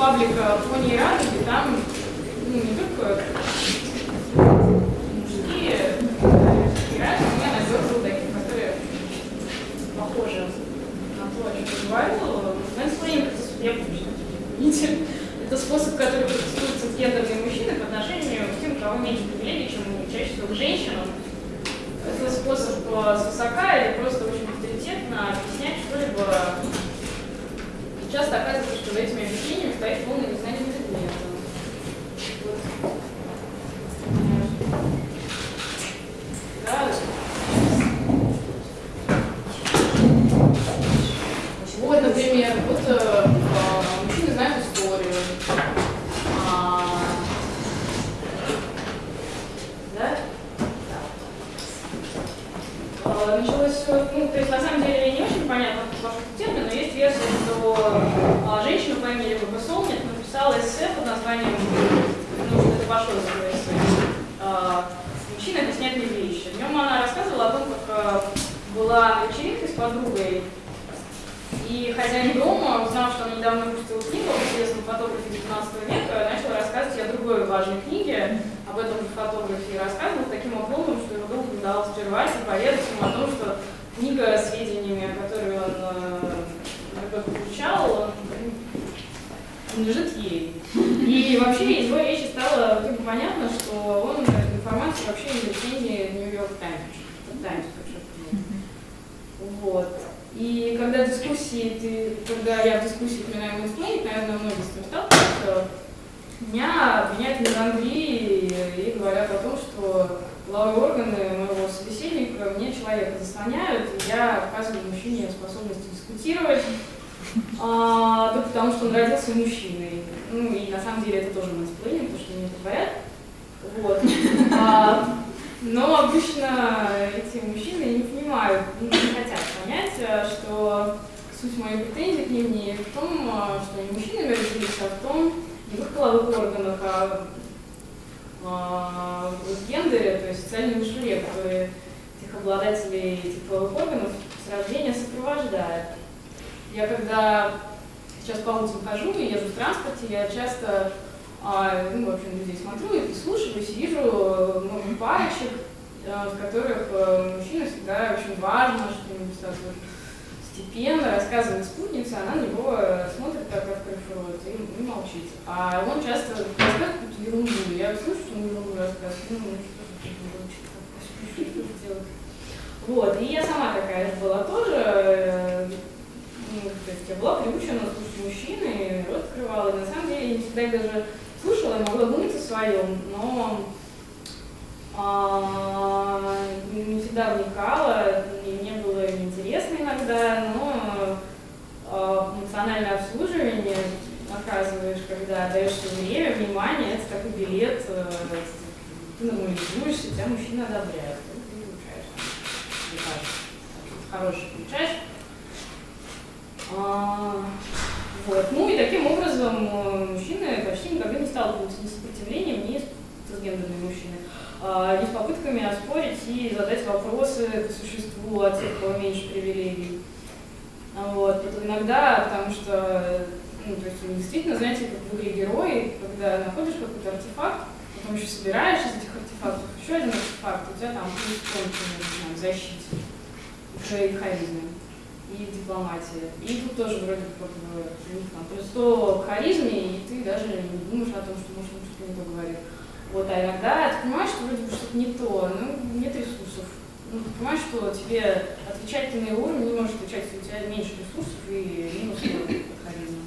паблика Пони и Радуги, там ну, не только мужские герои, но я надергала таких, которые похожи на то, о чем я говорила. Мэнсплейнинг, я видите, это способ, который практикуют цисгендерные мужчины по отношению к тем, у кого меньше привилегий, чем чаще всего к женщинам. Это способ свысока или просто очень авторитетно. Часто оказывается, что за этими объяснениями стоит полное незнание предмета. Вот. Да. Вот, например, вот э, мужчины знают историю. А, да? Да. Началось все, ну, то есть на самом деле не очень понятно ваш термин, но есть версия, что а, женщина по имени Люба Солнек написала эссе под названием, ну, это пошло за эссе, а, «Мужчина объясняет мне вещи». В нем она рассказывала о том, как а, была на вечеринке с подругой, и хозяин дома, узнав, что она недавно выпустила книгу об известном фотографе 19 века, начал рассказывать о другой важной книге, об этом же фотографе, и рассказывал таким образом, что его долго удалось прервать и поведать ему о том, что книга с сведениями, которые он э, получал, лежит ей. И вообще из его речи стало типа, понятно, что он информацию вообще из рецензии New York Times. Вот. И когда дискуссии, ты, когда я в дискуссии упоминаю мэнсплейнинг, наверное, многие с этим сталкиваются, меня обвиняют в мизандрии и говорят о том, что половые органы моего собеседника мне человека заслоняют, и я отказываю мужчине способность дискутировать, а, только потому что он родился мужчиной. Ну и на самом деле это тоже мэнсплейнинг, потому что мне это говорят. Вот. А, но обычно эти мужчины не понимают, не хотят понять, что суть моей претензии к ним не в том, что они мужчинами родились, а в том, не в их половых органах, а, а в гендере, то есть социальном мышле, которые этих обладателей этих половых органов с рождения сопровождает. Я когда сейчас по улицам хожу и езжу в транспорте, я часто а, ну, в общем, людей смотрю и прислушиваюсь, вижу э, много парочек, э, в которых э, мужчина всегда очень важно, что-нибудь так вот степенно рассказывает спутнице, она на него смотрит как как кайфует и, и молчит. А он часто рассказывает какую-то ерунду. Я слышу, что он ерунду рассказывает, ну, что что делать. Вот, и я сама такая была тоже, ну, то есть я была приучена слушать мужчины, рот открывала, и на самом деле не всегда даже слушала, я могла думать о своем, но а, не всегда вникала, мне не было интересно иногда, но а, эмоциональное обслуживание оказываешь, когда даешь время, внимание, это такой билет, э, ты нормализуешься, тебя мужчина одобряет, ты получаешь, хороший получаешь. А, вот. Ну и таким образом э, мужчины почти никогда не сталкиваются ни с сопротивлением, ни с гендерными мужчинами, а, ни с попытками оспорить и задать вопросы по существу о тех, кого меньше привилегий. Вот. Это иногда, потому что ну, то есть, действительно, знаете, как в игре герои, когда находишь какой-то артефакт, потом еще собираешь из этих артефактов еще один артефакт, у тебя там плюс например, в защите, уже и харизме и дипломатия. И тут тоже вроде как бы там, плюс 100 к харизме, и ты даже не думаешь о том, что может он что-то не то говорит. Вот, а иногда ты понимаешь, что вроде бы что-то не то, ну, нет ресурсов. Ну, ты понимаешь, что тебе отвечать ты на уровень не можешь отвечать, у тебя меньше ресурсов и минус харизма.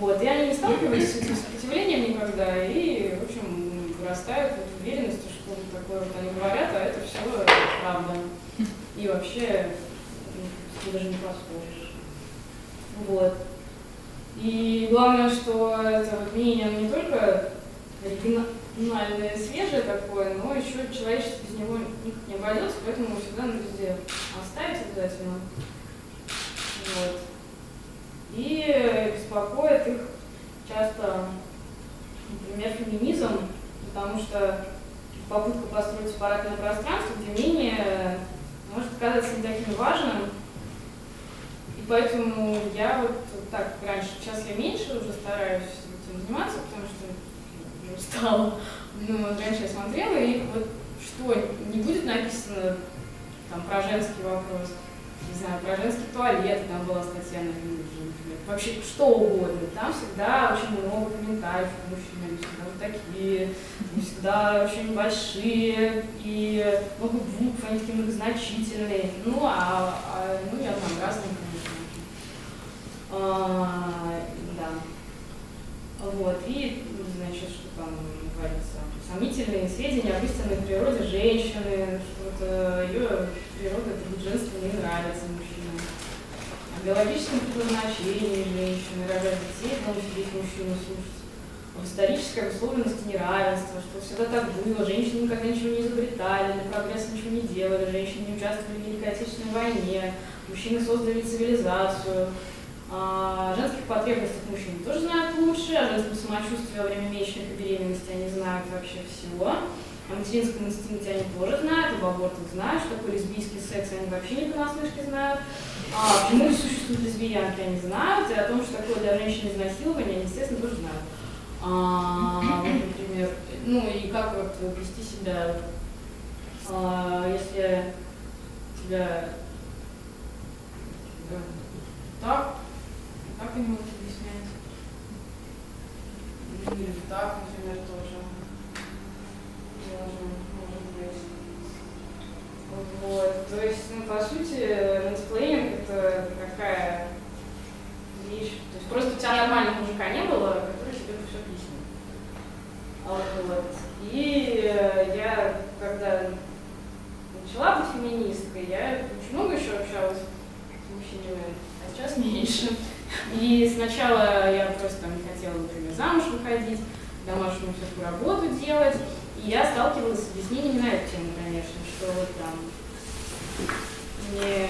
Вот, и они не сталкивались с этим сопротивлением никогда, и, в общем, вырастают в уверенности, что вот такое вот они говорят, а это все правда. И вообще ты даже не поспоришь. Вот. И главное, что это вот мнение не только оригинальное, свежее такое, но еще человечество без него не обойдется, поэтому его всегда надо везде оставить обязательно. Вот. И беспокоит их часто, например, феминизм, потому что попытка построить сепаратное пространство, где мнение может казаться не таким важным, поэтому я вот так раньше, сейчас я меньше уже стараюсь этим заниматься, потому что устала. Ну, раньше я смотрела, и вот что, не будет написано там про женский вопрос, не знаю, про женский туалет, там была статья на например, вообще что угодно. Там всегда очень много комментариев мужчин, они всегда вот такие, всегда очень большие, и много букв, они такие многозначительные. Ну, а, а ну, я там разные. А, да. Вот, и, значит, что там говорится, сомнительные сведения об истинной природе женщины, что вот э, ее природа, женство не нравится мужчинам. О биологическом предназначении женщины, рожать детей, должен сидеть мужчину слушать. Об исторической обусловленности неравенства, что всегда так было, женщины никогда ничего не изобретали, для прогресса ничего не делали, женщины не участвовали в Великой Отечественной войне, мужчины создали цивилизацию, о женских потребностях мужчин тоже знают лучше, о женском самочувствии во время месячных и беременности они знают вообще всего. О материнском инстинкте они тоже знают, об абортах знают, что такое лесбийский секс они вообще не понаслышке знают. А почему существуют лесбиянки, они знают, и о том, что такое для женщин изнасилование, они, естественно, тоже знают. А, вот, например, ну и как вот вести себя, а, если тебя так как они могут объяснять? Или так, например, тоже. Тоже может быть. Вот. То есть, ну, по сути, мансплейнинг это такая вещь. То есть просто у тебя нормального мужика не было, который тебе это все объяснил. Вот. И я, когда начала быть феминисткой, я очень много еще общалась с мужчинами, а сейчас меньше. И сначала я просто не хотела, например, замуж выходить, домашнюю всякую работу делать. И я сталкивалась с объяснениями на эту тему, конечно, что вот там мне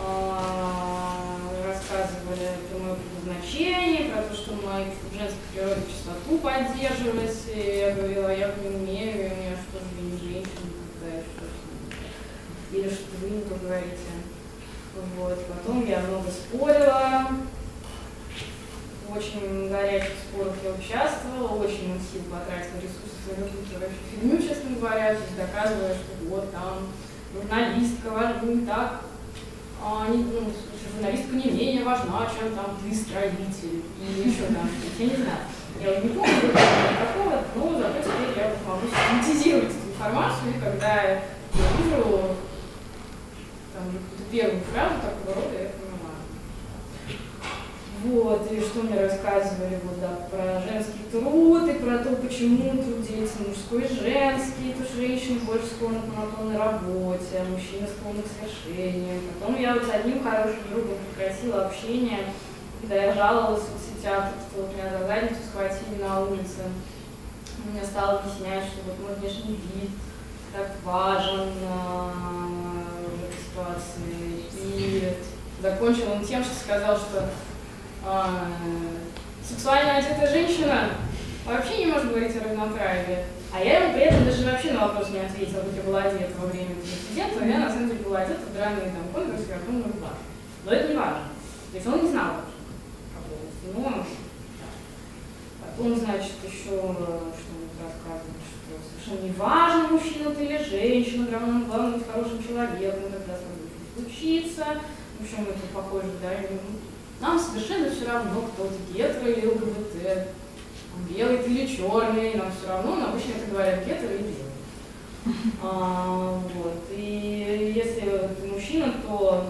а, рассказывали про мое предназначение, про то, что моя женская природа чистоту поддерживать. И я говорила, я не умею, у меня что же не женщина какая, что Или что вы не то говорите. Вот. Потом я много спорила, очень горячих спорах я участвовала, очень много сил потратила, ресурсов на какую-то вообще фигню, честно говоря, то есть доказывая, что вот там журналистка важна не так, а, не, ну, журналистка не менее важна, чем там ты строитель или еще там я не знаю. Я уже не помню никакого, но зато теперь я могу синтезировать эту информацию, и когда я вижу там первую фразу такого рода, я понимаю. Вот, и что мне рассказывали вот, да, про женский труд, и про то, почему труд делится мужской и женский, то женщины больше склонны к монотонной работе, а мужчины склонны к свершению. Потом я вот с одним хорошим другом прекратила общение, когда я жаловалась в соцсетях, что вот меня за задницу схватили на улице. Мне стал объяснять, что вот мой внешний вид так важен, закончил он тем, что сказал, что а, сексуально одетая женщина вообще не может говорить о равноправии. А я ему при этом даже вообще на вопрос не ответила, как я была одета во время инцидента, я на самом деле была одета в драные там конверсы, картонную рубашку. Но это не важно. То есть он не знал вообще Но да. Потом, значит, еще что-нибудь рассказывает, что совершенно не важно, мужчина ты или женщина, главное, главное быть хорошим человеком, тогда случится. В общем, это похоже, да, нам совершенно все равно, кто ты, гетеро или ЛГБТ, белый ты или черный, нам все равно, но обычно это говорят гетеро или белый. А, вот. И если ты мужчина, то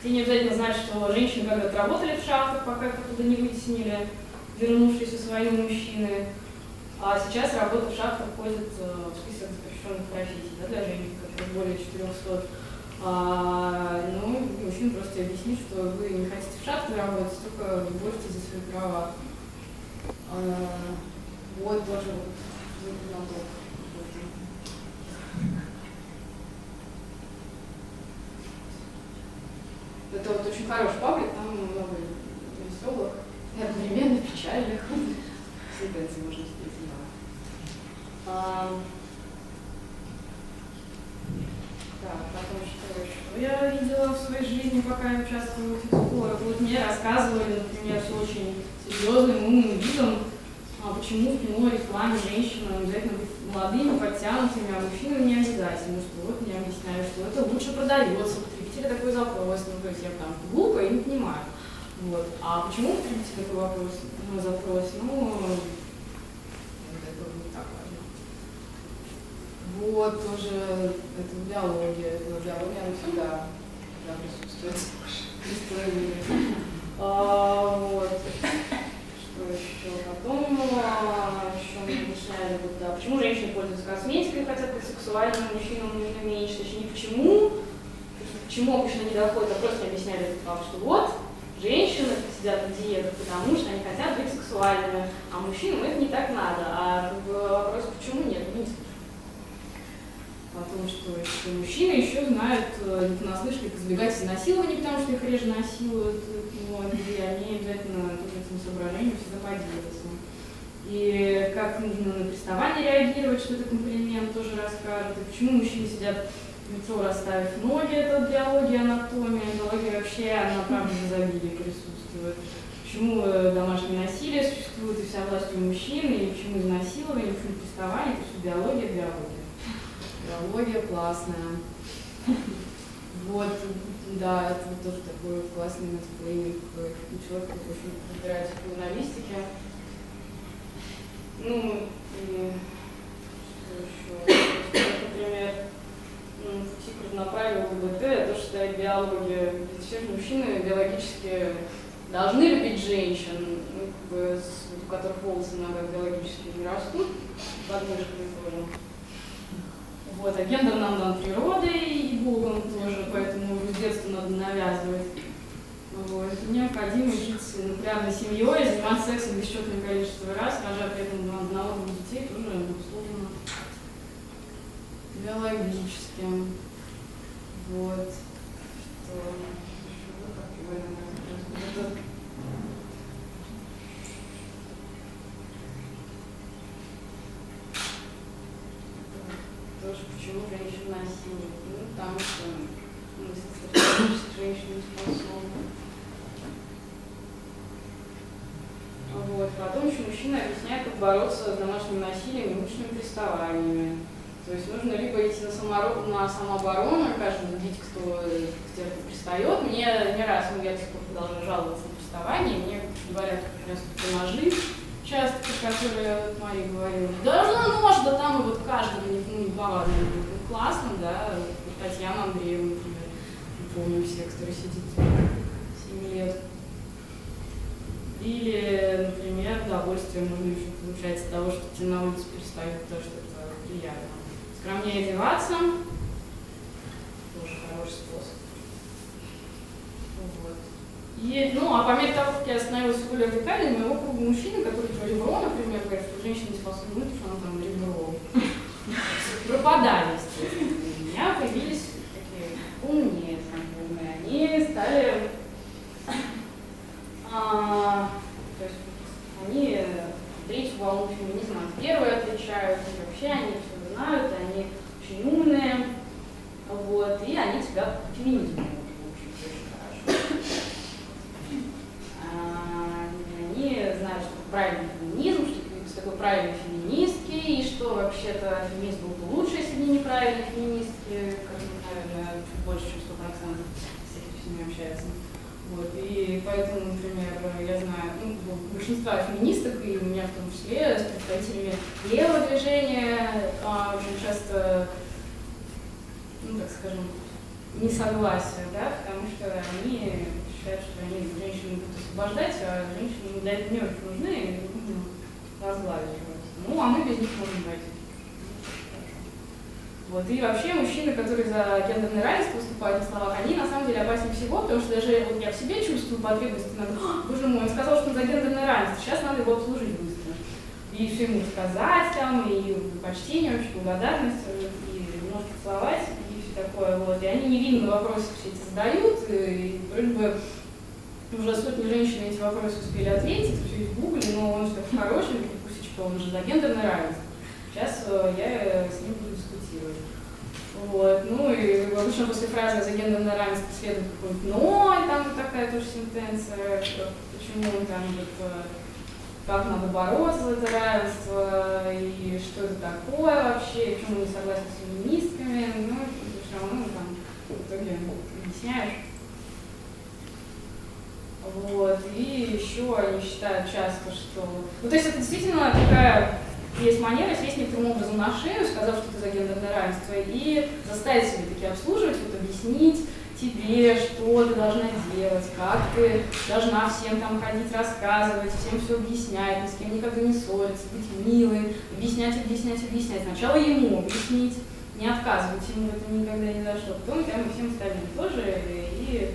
тебе не обязательно знать, что женщины когда-то работали в шахтах, пока их оттуда не вытеснили, вернувшиеся свои мужчины. А сейчас работа в шахтах входит э, в список запрещенных профессий да, для женщин, которые более 400 а, ну, мужчина просто объяснит, что вы не хотите в шахте работать, только боретесь за свои права. А, вот тоже вот, Это вот очень хороший паблик, там много веселых и одновременно печальных сентенций можно встретить. А, Так, потом что? Я видела в своей жизни, пока я участвовала в спорах. Вот мне рассказывали, например, с очень серьезным умным видом, а почему в кино рекламе женщинам обязательно быть молодыми, подтянутыми, а мужчинам не обязательно, что вот мне объясняли, что это лучше продается, потребители такой запрос, ну, то есть я там глупо и не понимаю. Вот. А почему потребитель такой вопрос, ну, запрос? Ну, это не так важно. Вот, тоже это биология, биология, она всегда, всегда присутствует. А, вот. Что еще? Потом еще мы объясняли, вот, да, почему женщины пользуются косметикой, хотят быть сексуальными, мужчинам нужно меньше. Точнее, почему, почему обычно не доходит, а просто объясняли факт, что вот, женщины сидят на диетах, потому что они хотят быть сексуальными, а мужчинам это не так надо. А вопрос, почему нет? Ну, о том, что мужчины еще знают, э, не понаслышке, как избегать изнасилований, потому что их реже насилуют, но и они обязательно этим соображением всегда поделятся. И как нужно на приставание реагировать, что это комплимент, тоже расскажут. И почему мужчины сидят лицо расставив ноги, это биология, анатомия, биология вообще, она правда в изобилии присутствует. Почему э, домашнее насилие существует и вся власть у мужчин, и почему изнасилование, почему приставание, это все биология, биология. Биология классная. Вот, да, это тоже такой классный мэтплейник, человек, очень разбирается в журналистике. Ну, и что еще? Например, Тикр направил ЛГБТ, то, что это биология. Ведь все мужчины биологически должны любить женщин, ну, как бы, у которых волосы иногда биологически не растут, подмышками тоже. Вот, а гендер нам дан природой и Богом тоже, поэтому с детства надо навязывать. Вот. Необходимо жить нуклеарной семьей, заниматься сексом бесчетное количество раз, рожать при этом одного-двух детей тоже условно биологически. Вот. Что еще? тоже почему женщин насилуют. Ну, потому что мы женщины не способны. Вот. Потом еще мужчина объясняет, как бороться с домашним насилием и мужскими приставаниями. То есть нужно либо идти на, самород, на самооборону, каждый видеть, кто к тебе пристает. Мне не раз, ну, я до сих пор продолжаю жаловаться на приставание, мне говорят, что ножи, участки, которые мои говорили, да ну нож, да там и вот каждого ну, не повадно. Ну, классно, да, Татьяна Андреевна, например, помню всех, которые сидит 7 лет. Или, например, удовольствие можно еще получать от того, что тебе на улице перестают, потому что это приятно. Скромнее одеваться, тоже хороший способ. Вот. И, ну, а по мере того, как я становилась более радикальной, моего круга мужчины, которые про ребро, например, говорят, что женщина не способна, что она там ребро, пропадали, естественно. У меня появились такие умные знакомые, они стали, а, то есть они третью волну феминизма от первой отличают, и вообще они все знают, они очень умные, вот, и они тебя феминизму правильный феминизм, что такое правильные феминистки, и что вообще-то феминизм был бы лучше, если бы не феминистки, как, наверное, чуть больше, чем 100% с этими всеми общаются. Вот, и поэтому, например, я знаю ну, большинство феминисток, и у меня в том числе, с представителями левого движения, а, очень часто, ну, так скажем, несогласие, да, потому что они считают, что они женщины будут освобождать, а женщины для этого не очень нужны, и нужно возглавить Ну, а мы без них можем пройти. Вот. И вообще мужчины, которые за гендерное равенство выступают на словах, они на самом деле опаснее всего, потому что даже вот я в себе чувствую потребность, надо, боже мой, он сказал, что он за гендерное равенство, сейчас надо его обслужить быстро. И все ему сказать там, и почтение, очень благодарность, и немножко целовать, такое, вот, и они невинные вопросы все эти задают, и вроде бы уже сотни женщин эти вопросы успели ответить, все в гугле, но он все хороший, Кусечка, он же за гендерное равенство. Сейчас э, я с ним буду дискутировать. Вот. Ну и обычно после фразы за гендерное равенство следует какой-нибудь «но», и там такая тоже сентенция, почему там вот, как надо бороться за это равенство, и что это такое вообще, и почему не согласен с феминистками, ну, все равно там в итоге объясняешь. Вот, и еще они считают часто, что... Ну, то есть это действительно такая есть манера сесть некоторым образом на шею, сказав, что ты за гендерное равенство, и заставить себя таки обслуживать, вот объяснить тебе, что ты должна делать, как ты должна всем там ходить, рассказывать, всем все объяснять, ни с кем никогда не ссориться, быть милым, объяснять, объяснять, объяснять. Сначала ему объяснить, не отказывать ему это никогда не дошло, потом прямо всем остальным тоже, и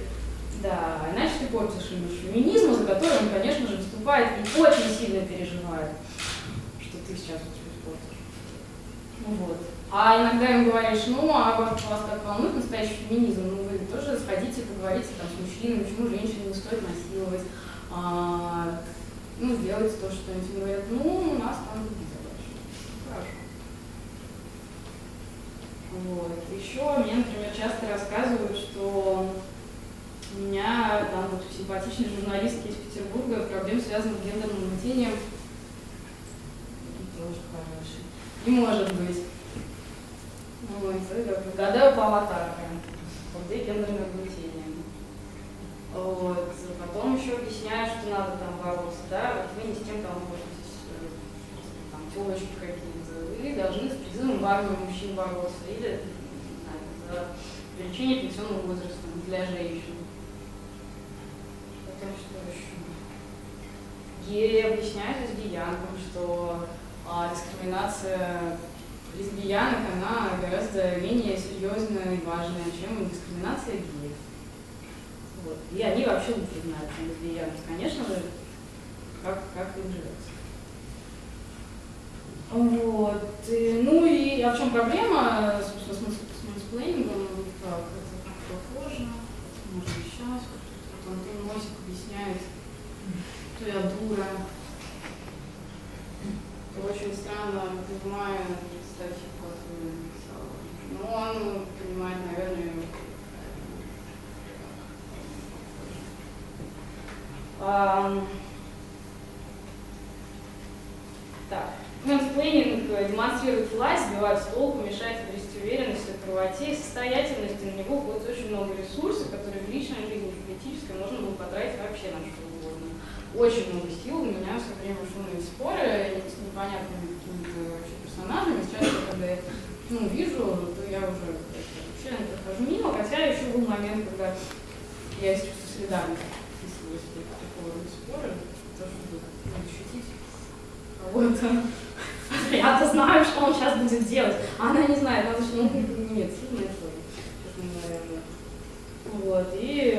да, иначе ты портишь ему феминизм, за который он, конечно же, выступает и очень сильно переживает сейчас испортишь. Ну вот. А иногда им говоришь, ну, а вас так волнует настоящий феминизм, ну, вы тоже сходите, поговорите там с мужчинами, почему женщин не стоит насиловать, а, ну, сделайте то, что они говорят, ну, у нас там задачи. Хорошо. Вот. Еще мне, например, часто рассказывают, что у меня там вот симпатичные журналистки из Петербурга проблем, связанных с гендерным угнетением, тоже хороший. Не может быть. Вот, гадаю по аватаркам. Где гендерное угнетение. Вот. Потом еще объясняю, что надо там бороться, да, вот вы не с тем там боретесь, там телочки какие-то, вы должны с призывом в армию мужчин бороться, или не знаю, за увеличение пенсионного возраста для женщин. Потом что еще? Геи объясняют лесбиянкам, что а дискриминация лесбиянок, она гораздо менее серьезная и важная, чем дискриминация геев. Вот. И они вообще лучше знают, чем лесбиянки, конечно же, как, как им живется. Вот. И, ну и а в чем проблема, собственно, с, с мансплейнингом? Так, это похоже. Может сейчас. Вот Антон Мосик объясняет, что я дура очень странно понимаю, кстати, как Ну, он понимает, наверное, а, так. Мэнсплейнинг демонстрирует власть, сбивает с толку, мешает обрести уверенность в правоте и состоятельности. На него уходит очень много ресурсов, которые в личной жизни, в политической можно было потратить вообще на что угодно очень много сил, у меня все время шумные споры с непонятными какими-то вообще персонажами. Сейчас, когда я ну, вижу, то я уже вообще прохожу мимо, хотя еще был момент, когда я из чувства солидарности вписывалась в такого рода споры, то, чтобы защитить кого-то. Я-то знаю, что он сейчас будет делать, а она не знает, надо, что ну, нет, сильно это вот, и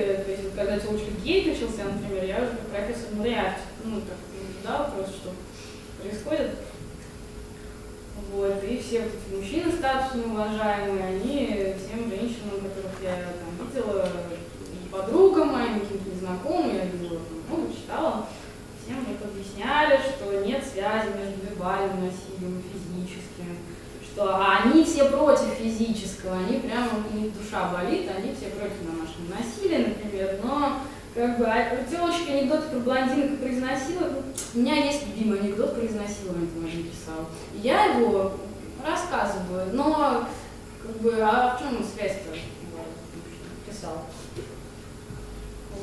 когда телочка гей начался, например, я уже как профессор ну, реально, ну, так наблюдала просто, что происходит. Вот, и все вот эти мужчины статусные, уважаемые, они всем женщинам, которых я там видела, и подругам моим, каким-то незнакомым, я видела, много читала, всем вот объясняли, что нет связи между вербальным насилием и что они все против физического, они прямо, у них душа болит, они все против домашнего насилия, например, но как бы а, телочки анекдоты про блондинок про изнасилование. У меня есть любимый анекдот про изнасилование, ты писал. Я его рассказываю, но как бы, а в чем связь-то? Писал.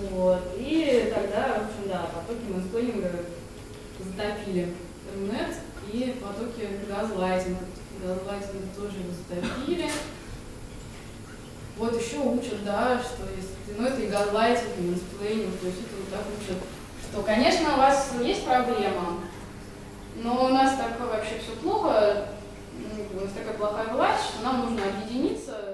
Вот. И тогда, в общем, да, потоки мэнсплейнинга затопили интернет и потоки газлайтинга газлайтинг тоже затопили. Вот еще учат, да, что если, ну это и газлайтинг, и мэнсплейнинг, то есть это вот так учат, что, конечно, у вас есть проблема, но у нас так вообще все плохо, у нас такая плохая власть, что нам нужно объединиться,